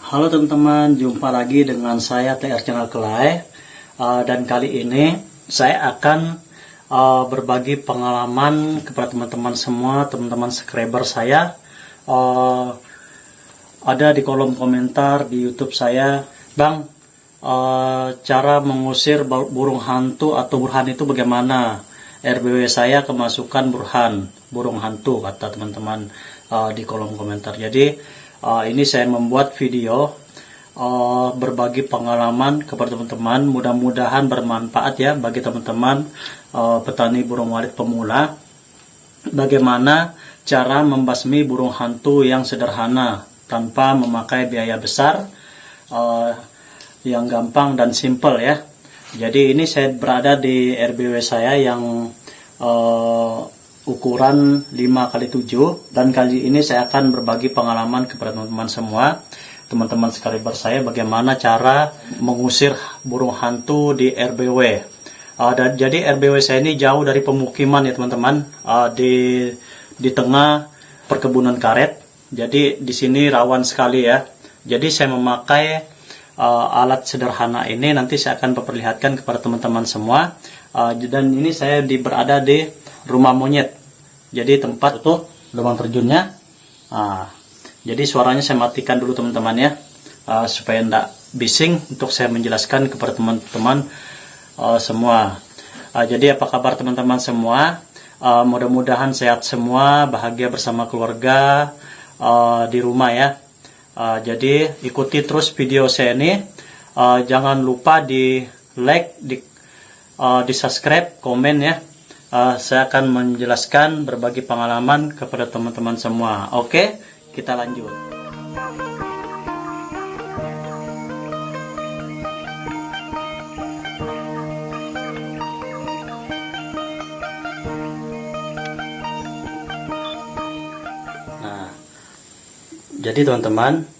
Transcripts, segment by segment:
Halo teman-teman, jumpa lagi dengan saya TR Channel Kelai Uh, dan kali ini saya akan uh, berbagi pengalaman kepada teman-teman semua, teman-teman subscriber saya uh, ada di kolom komentar di YouTube saya, Bang, uh, cara mengusir burung hantu atau burhan itu bagaimana? RBW saya kemasukan burhan, burung hantu kata teman-teman uh, di kolom komentar. Jadi uh, ini saya membuat video uh, berbagi pengalaman kepada teman-teman. Mudah-mudahan bermanfaat ya bagi teman-teman uh, petani burung walet pemula. Bagaimana cara membasmi burung hantu yang sederhana tanpa memakai biaya besar, uh, yang gampang dan simple ya. Jadi ini saya berada di RBW saya yang uh, ukuran 5 kali 7 dan kali ini saya akan berbagi pengalaman kepada teman-teman semua teman-teman sekaliber saya bagaimana cara mengusir burung hantu di RBW. Uh, dan, jadi RBW saya ini jauh dari pemukiman ya teman-teman uh, di di tengah perkebunan karet. Jadi di sini rawan sekali ya. Jadi saya memakai uh, alat sederhana ini nanti saya akan memperlihatkan kepada teman-teman semua. Uh, dan ini saya di, berada di rumah monyet. Jadi tempat itu lubang terjunnya. Uh, jadi suaranya saya matikan dulu teman-teman ya, uh, supaya tidak bising untuk saya menjelaskan kepada teman-teman uh, semua. Uh, jadi apa kabar teman-teman semua? Uh, Mudah-mudahan sehat semua, bahagia bersama keluarga uh, di rumah ya. Uh, jadi ikuti terus video saya ini. Uh, jangan lupa di like, di, uh, di subscribe, komen ya. Uh, saya akan menjelaskan berbagi pengalaman kepada teman-teman semua. Oke. Kita lanjut. Nah, jadi teman-teman,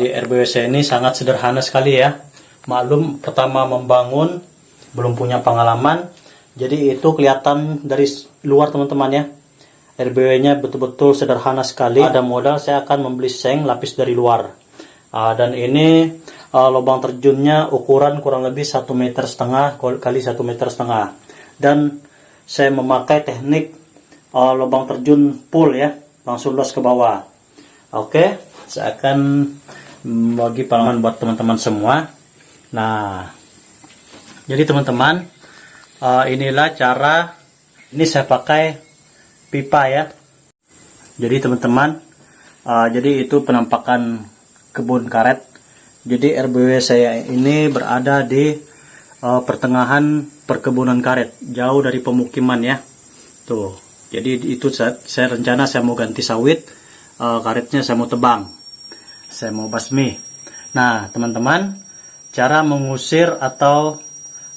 di RBWC ini sangat sederhana sekali ya. Maklum pertama membangun, belum punya pengalaman, jadi itu kelihatan dari luar teman-teman ya RBW-nya betul-betul sederhana sekali. Ada modal saya akan membeli seng lapis dari luar. Uh, dan ini uh, lubang terjunnya ukuran kurang lebih satu meter setengah kali satu meter setengah. Dan saya memakai teknik uh, lubang terjun full ya, langsung los ke bawah. Oke, saya akan bagi pengalaman buat teman-teman semua. Nah, jadi teman-teman, uh, inilah cara ini saya pakai pipa ya. Jadi teman-teman, uh, jadi itu penampakan kebun karet. Jadi RBW saya ini berada di uh, pertengahan perkebunan karet, jauh dari pemukiman ya. Tuh, jadi itu saya, saya rencana saya mau ganti sawit, uh, karetnya saya mau tebang, saya mau basmi. Nah teman-teman, cara mengusir atau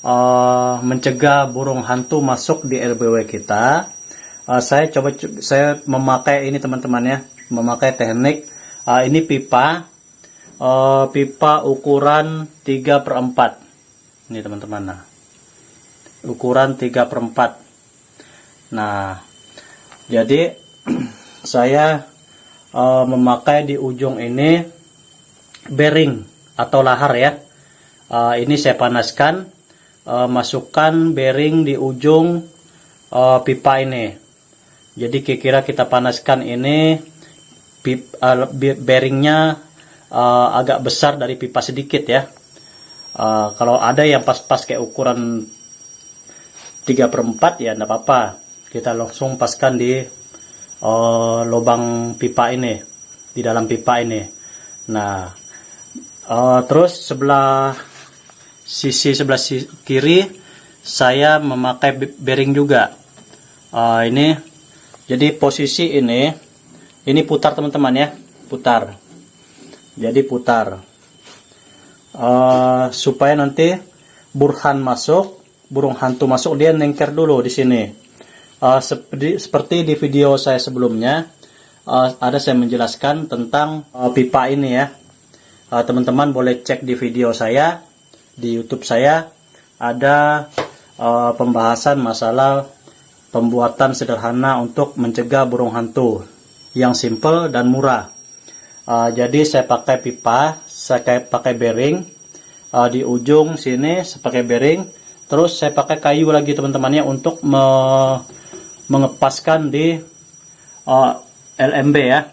uh, mencegah burung hantu masuk di RBW kita. Uh, saya coba saya memakai ini teman-teman ya. Memakai teknik uh, ini pipa. Uh, pipa ukuran 3 per 4 ini teman-teman nah. Ukuran 3 per 4 nah jadi saya uh, memakai di ujung ini bearing atau lahar ya. Uh, ini saya panaskan uh, masukkan bearing di ujung uh, pipa ini jadi kira-kira kita panaskan ini pip, uh, bearingnya uh, agak besar dari pipa sedikit ya. Uh, kalau ada yang pas-pas kayak ukuran 3 per 4 ya enggak apa-apa. Kita langsung paskan di uh, lubang pipa ini, di dalam pipa ini. Nah, uh, terus sebelah sisi sebelah kiri saya memakai bearing juga. Uh, ini jadi posisi ini, ini putar teman-teman ya, putar. Jadi putar. Uh, supaya nanti burhan masuk, burung hantu masuk, dia nengker dulu di sini. Uh, seperti, seperti di video saya sebelumnya, uh, ada saya menjelaskan tentang uh, pipa ini ya. Teman-teman uh, boleh cek di video saya, di YouTube saya, ada uh, pembahasan masalah pembuatan sederhana untuk mencegah burung hantu yang simple dan murah. Uh, jadi saya pakai pipa saya pakai bearing uh, di ujung sini saya pakai bearing terus saya pakai kayu lagi teman-temannya untuk me mengepaskan di uh, LMB ya.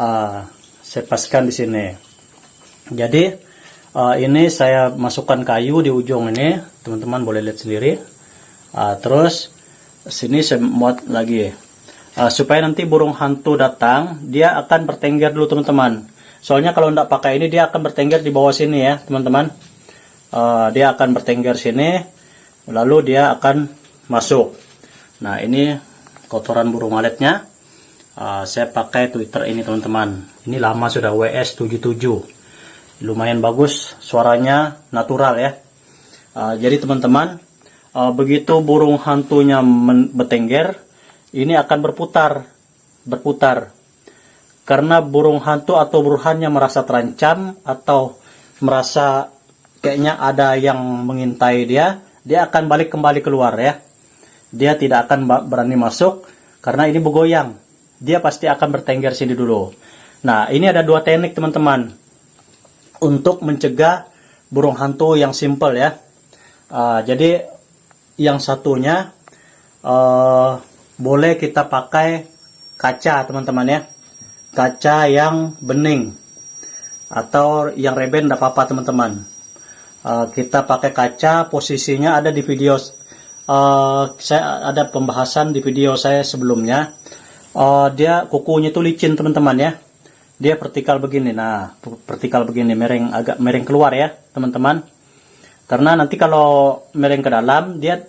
Uh, saya paskan di sini. Jadi uh, ini saya masukkan kayu di ujung ini. Teman-teman boleh lihat sendiri. Uh, terus sini saya muat lagi. Uh, supaya nanti burung hantu datang dia akan bertengger dulu teman-teman. Soalnya kalau tidak pakai ini dia akan bertengger di bawah sini ya teman-teman. Uh, dia akan bertengger sini lalu dia akan masuk. Nah ini kotoran burung maletnya uh, saya pakai twitter ini teman-teman. Ini lama sudah WS77 lumayan bagus suaranya natural ya. Uh, jadi teman-teman uh, begitu burung hantunya bertengger ini akan berputar berputar. Karena burung hantu atau burhannya merasa terancam atau merasa kayaknya ada yang mengintai dia dia akan balik kembali keluar ya. Dia tidak akan berani masuk karena ini bergoyang. Dia pasti akan bertengger sini dulu. Nah ini ada dua teknik teman-teman untuk mencegah burung hantu yang simple ya. Uh, jadi yang satunya uh, boleh kita pakai kaca teman-teman ya. Kaca yang bening atau yang reben tidak apa-apa teman-teman. Uh, kita pakai kaca posisinya ada di video uh, saya ada pembahasan di video saya sebelumnya. Uh, dia kukunya itu licin teman-teman ya dia vertikal begini. Nah vertikal begini. Mereng agak mereng keluar ya teman-teman. Karena nanti kalau mereng ke dalam dia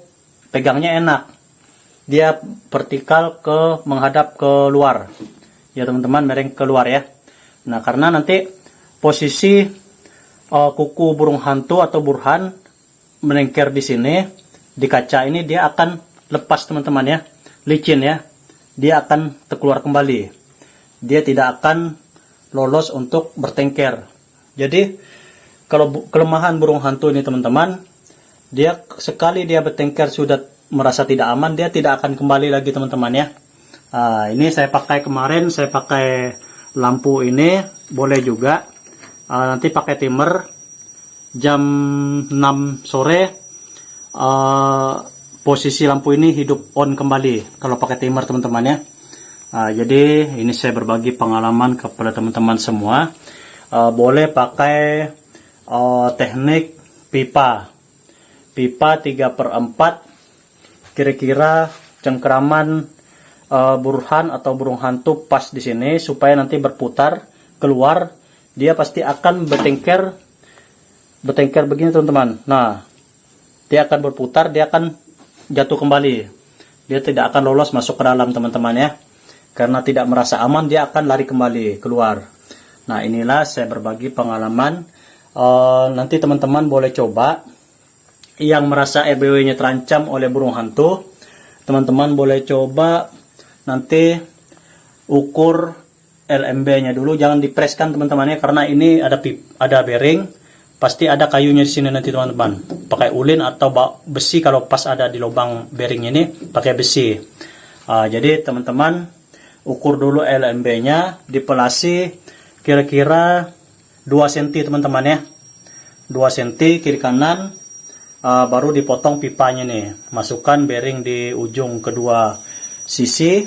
pegangnya enak. Dia vertikal ke menghadap ke luar. Ya teman-teman mereng keluar ya. Nah karena nanti posisi uh, kuku burung hantu atau burhan menengker di sini di kaca ini dia akan lepas teman-teman ya. Licin ya. Dia akan terkeluar kembali. Dia tidak akan lolos untuk bertengker jadi kalau kelemahan burung hantu ini teman-teman, dia sekali dia bertengkar sudah merasa tidak aman, dia tidak akan kembali lagi teman-teman ya. Uh, ini saya pakai kemarin, saya pakai lampu ini, boleh juga. Uh, nanti pakai timer jam 6 sore, uh, posisi lampu ini hidup on kembali kalau pakai timer teman-teman ya. Uh, jadi ini saya berbagi pengalaman kepada teman-teman semua. Uh, boleh pakai uh, teknik pipa. Pipa 3 per 4 kira-kira cengkeraman uh, burhan atau burung hantu pas di sini supaya nanti berputar keluar dia pasti akan bertengker bertengker begini teman-teman. Nah dia akan berputar dia akan jatuh kembali. Dia tidak akan lolos masuk ke dalam teman-teman ya karena tidak merasa aman dia akan lari kembali keluar. Nah inilah saya berbagi pengalaman. Uh, nanti teman-teman boleh coba. Yang merasa RBW-nya terancam oleh burung hantu teman-teman boleh coba nanti ukur LMB-nya dulu. Jangan dipreskan teman-teman ya karena ini ada pip, ada bearing pasti ada kayunya di sini nanti teman-teman. Pakai ulin atau besi kalau pas ada di lubang bearing ini pakai besi. Uh, jadi teman-teman ukur dulu LMB-nya dipelasi kira-kira 2 cm teman-teman ya. 2 cm kiri kanan uh, baru dipotong pipanya nih. Masukkan bearing di ujung kedua sisi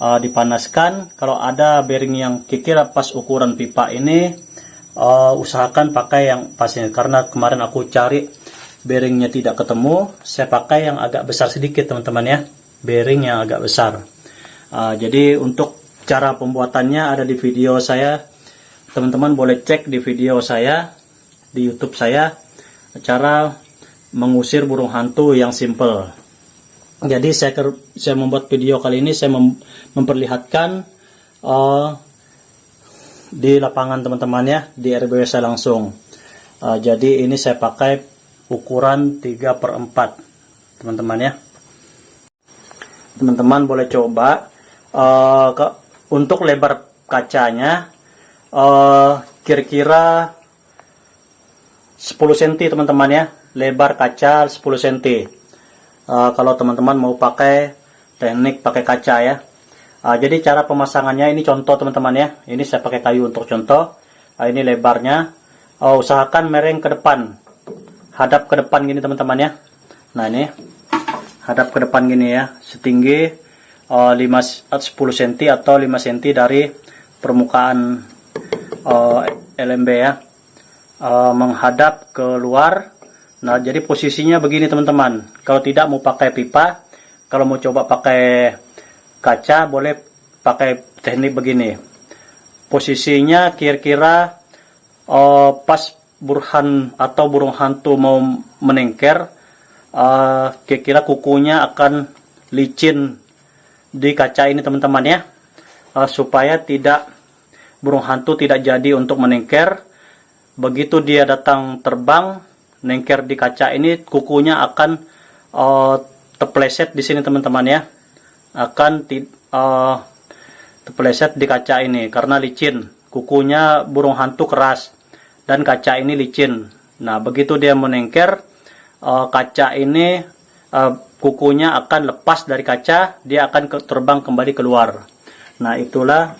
uh, dipanaskan. Kalau ada bearing yang kira pas ukuran pipa ini uh, usahakan pakai yang pasnya karena kemarin aku cari bearingnya tidak ketemu saya pakai yang agak besar sedikit teman-teman ya. Bearing yang agak besar uh, jadi untuk cara pembuatannya ada di video saya teman-teman boleh cek di video saya di YouTube saya cara mengusir burung hantu yang simple. Jadi saya saya membuat video kali ini saya mem, memperlihatkan uh, di lapangan teman-teman ya di RBW saya langsung. Uh, jadi ini saya pakai ukuran 3 per 4 teman-teman ya. Teman-teman boleh coba uh, untuk lebar kacanya Eh, kira-kira uh, 10 cm teman-teman ya lebar kaca 10 cm uh, kalau teman-teman mau pakai teknik pakai kaca ya uh, jadi cara pemasangannya ini contoh teman-teman ya ini saya pakai kayu untuk contoh Ah, ini lebarnya. Oh, usahakan mereng ke depan. Hadap ke depan gini teman-teman ya. Nah ini hadap ke depan gini ya. Setinggi uh, 5 10 cm atau 5 cm dari permukaan uh, LMB ya. Uh, menghadap ke luar. Nah, jadi posisinya begini teman-teman. Kalau tidak mau pakai pipa, kalau mau coba pakai kaca boleh pakai teknik begini posisinya kira-kira uh, pas burhan atau burung hantu mau menengker uh, kira-kira kukunya akan licin di kaca ini teman-teman ya uh, supaya tidak burung hantu tidak jadi untuk menengker begitu dia datang terbang nengker di kaca ini kukunya akan uh, terpleset di sini teman-teman ya akan uh, terpeleset di kaca ini karena licin. Kukunya burung hantu keras dan kaca ini licin. Nah, begitu dia menengker, uh, kaca ini uh, kukunya akan lepas dari kaca, dia akan terbang kembali keluar. Nah, itulah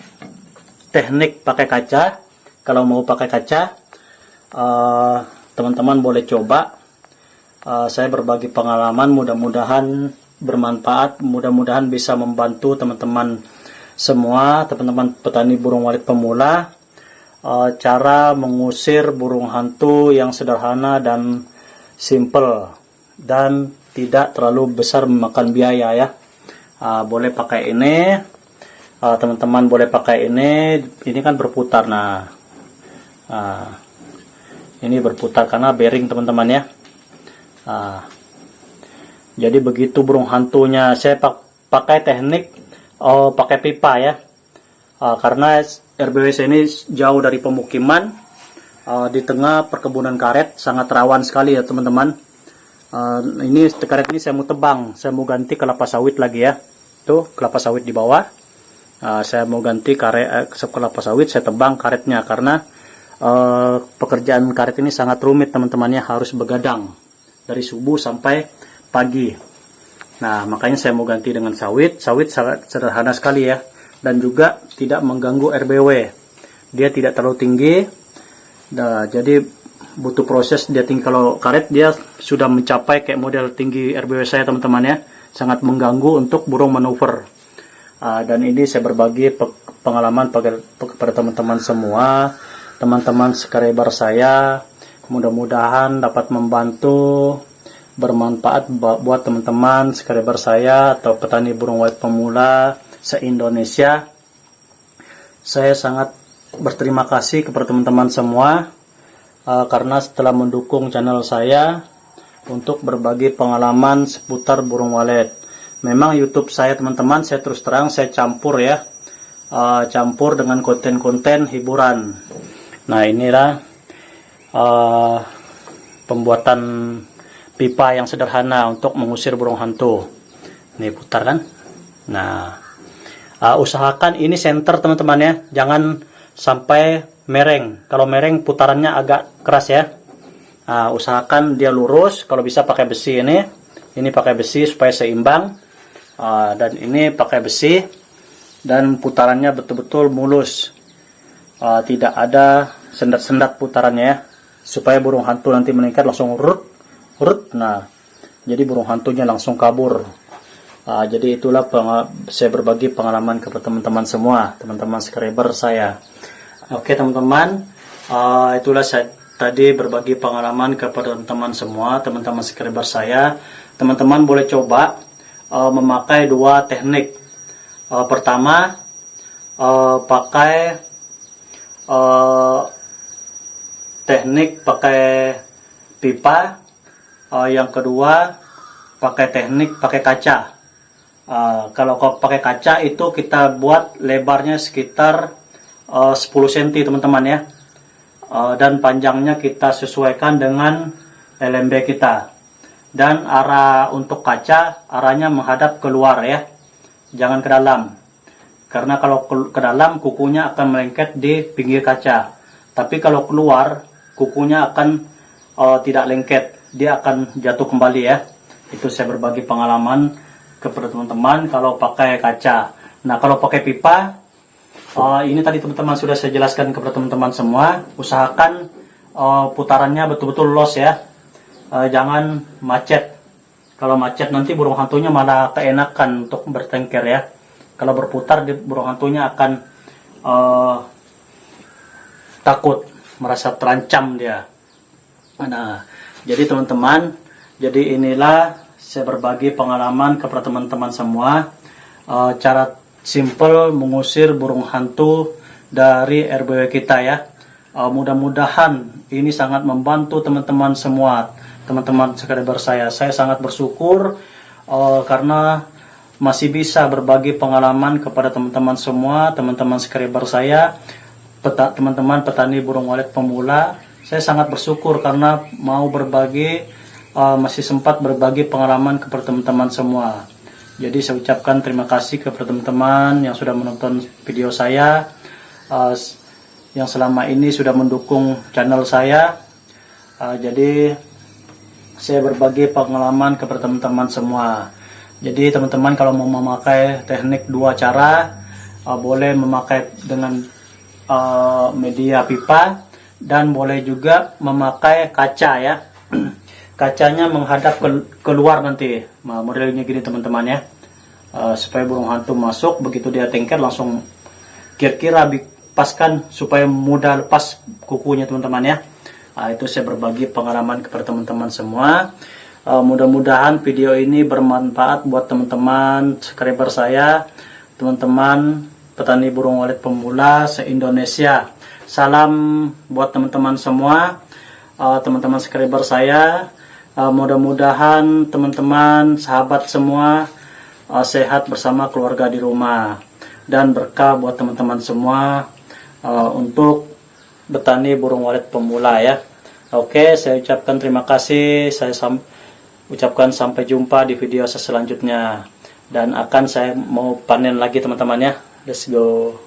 teknik pakai kaca. Kalau mau pakai kaca, eh, teman-teman uh, boleh coba. Uh, saya berbagi pengalaman, mudah-mudahan bermanfaat, mudah-mudahan bisa membantu teman-teman semua teman-teman petani burung walet pemula uh, cara mengusir burung hantu yang sederhana dan simple dan tidak terlalu besar memakan biaya ya. Uh, boleh pakai ini. Eh, teman-teman uh, boleh pakai ini. Ini kan berputar nah. Uh, ini berputar karena bearing teman-teman ya. Uh, jadi begitu burung hantunya. Saya pakai teknik oh, pakai pipa ya. Uh, karena RBWC ini jauh dari pemukiman. Uh, di tengah perkebunan karet sangat rawan sekali ya teman-teman uh, ini karet ini saya mau tebang saya mau ganti kelapa sawit lagi ya tuh kelapa sawit di bawah uh, saya mau ganti karet eh, kelapa sawit saya tebang karetnya karena uh, pekerjaan karet ini sangat rumit teman-temannya harus begadang dari subuh sampai pagi Nah, makanya saya mau ganti dengan sawit. Sawit sangat sederhana sekali ya. Dan juga tidak mengganggu RBW. Dia tidak terlalu tinggi. Nah, jadi butuh proses dia tinggi. Kalau karet dia sudah mencapai kayak model tinggi RBW saya teman-teman ya. Sangat mengganggu untuk burung manuver. Uh, dan ini saya berbagi pengalaman kepada teman-teman semua. Teman-teman sekrebar saya. Mudah-mudahan dapat membantu bermanfaat buat teman-teman subscriber saya atau petani burung white pemula se-Indonesia. Saya sangat berterima kasih kepada teman-teman semua uh, karena setelah mendukung channel saya untuk berbagi pengalaman seputar burung walet. Memang YouTube saya teman-teman saya terus terang saya campur ya. Uh, campur dengan konten-konten hiburan. Nah, inilah uh, pembuatan pipa yang sederhana untuk mengusir burung hantu. Ini putar kan? Nah, uh, usahakan ini center teman-teman ya, jangan sampai mereng. Kalau mereng putarannya agak keras ya. Uh, usahakan dia lurus. Kalau bisa pakai besi ini, ini pakai besi supaya seimbang. Uh, dan ini pakai besi dan putarannya betul-betul mulus. Uh, tidak ada sendat-sendat putarannya ya, supaya burung hantu nanti meningkat langsung rut Rut, nah jadi burung hantunya langsung kabur. Uh, jadi itulah saya berbagi pengalaman kepada teman-teman semua, teman-teman subscriber saya. Oke teman-teman, uh, itulah saya tadi berbagi pengalaman kepada teman-teman semua, teman-teman subscriber saya. Teman-teman boleh coba uh, memakai dua teknik. Uh, pertama, uh, pakai uh, teknik pakai pipa uh, yang kedua pakai teknik pakai kaca uh, kalau pakai kaca itu kita buat lebarnya sekitar uh, 10 cm teman-teman ya. Uh, dan panjangnya kita sesuaikan dengan LMB kita. Dan arah untuk kaca arahnya menghadap keluar ya. Jangan ke dalam. Karena kalau ke dalam kukunya akan melengket di pinggir kaca. Tapi kalau keluar kukunya akan uh, tidak lengket. Dia akan jatuh kembali ya. Itu saya berbagi pengalaman kepada teman-teman kalau pakai kaca. Nah kalau pakai pipa, Uh, ini tadi teman-teman sudah saya jelaskan kepada teman-teman semua. Usahakan uh, putarannya betul-betul los ya. Uh, jangan macet. Kalau macet nanti burung hantunya malah keenakan untuk bertengker ya. Kalau berputar burung hantunya akan uh, takut, merasa terancam dia. Nah, jadi teman-teman, jadi inilah saya berbagi pengalaman kepada teman-teman semua uh, cara simple mengusir burung hantu dari RBW kita ya. Uh, Mudah-mudahan ini sangat membantu teman-teman semua, teman-teman subscriber saya. Saya sangat bersyukur uh, karena masih bisa berbagi pengalaman kepada teman-teman semua, teman-teman subscriber saya, teman-teman petani burung walet pemula. Saya sangat bersyukur karena mau berbagi, uh, masih sempat berbagi pengalaman kepada teman-teman semua. Jadi saya ucapkan terima kasih kepada teman-teman yang sudah menonton video saya, uh, yang selama ini sudah mendukung channel saya. Uh, jadi saya berbagi pengalaman kepada teman-teman semua. Jadi teman-teman kalau mau memakai teknik dua cara, uh, boleh memakai dengan uh, media pipa dan boleh juga memakai kaca ya. Kacanya menghadap ke, keluar nanti. Nah, modelnya gini teman-teman ya. Uh, supaya burung hantu masuk begitu dia tengker langsung kira-kira paskan supaya mudah lepas kukunya teman-teman ya. Uh, itu saya berbagi pengalaman kepada teman-teman semua. Uh, mudah-mudahan video ini bermanfaat buat teman-teman subscriber saya. Teman-teman petani burung walet pemula se-Indonesia. Salam buat teman-teman semua. Teman-teman uh, subscriber saya Uh, Mudah-mudahan teman-teman, sahabat semua uh, sehat bersama keluarga di rumah dan berkah buat teman-teman semua uh, untuk betani burung walet pemula ya. Oke, saya ucapkan terima kasih. Saya sam ucapkan sampai jumpa di video selanjutnya dan akan saya mau panen lagi teman-teman ya. Let's go.